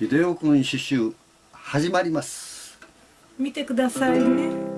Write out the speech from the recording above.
秀夫君刺繍始まります。見てくださいねてくださいね。